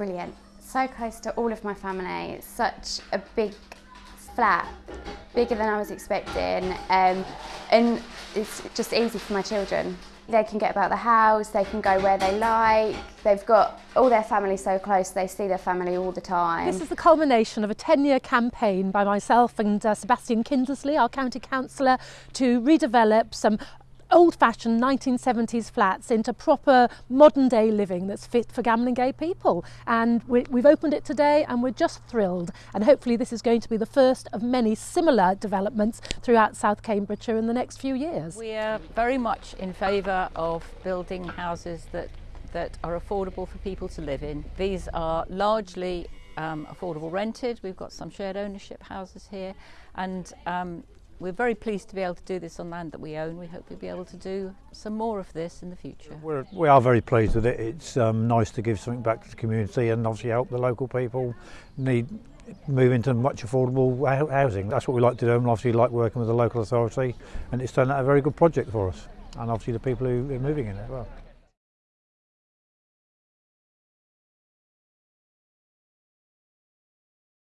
brilliant. So close to all of my family, such a big flat, bigger than I was expecting, um, and it's just easy for my children. They can get about the house, they can go where they like, they've got all their family so close, they see their family all the time. This is the culmination of a 10-year campaign by myself and uh, Sebastian Kindersley, our county councillor, to redevelop some old-fashioned 1970s flats into proper modern-day living that's fit for gambling gay people. And we, we've opened it today and we're just thrilled. And hopefully this is going to be the first of many similar developments throughout South Cambridgeshire in the next few years. We are very much in favour of building houses that that are affordable for people to live in. These are largely um, affordable rented. We've got some shared ownership houses here and um, We're very pleased to be able to do this on land that we own. We hope we'll be able to do some more of this in the future. We're, we are very pleased with it. It's um, nice to give something back to the community and obviously help the local people need move into much affordable housing. That's what we like to do and obviously like working with the local authority and it's turned out a very good project for us and obviously the people who are moving in it as well.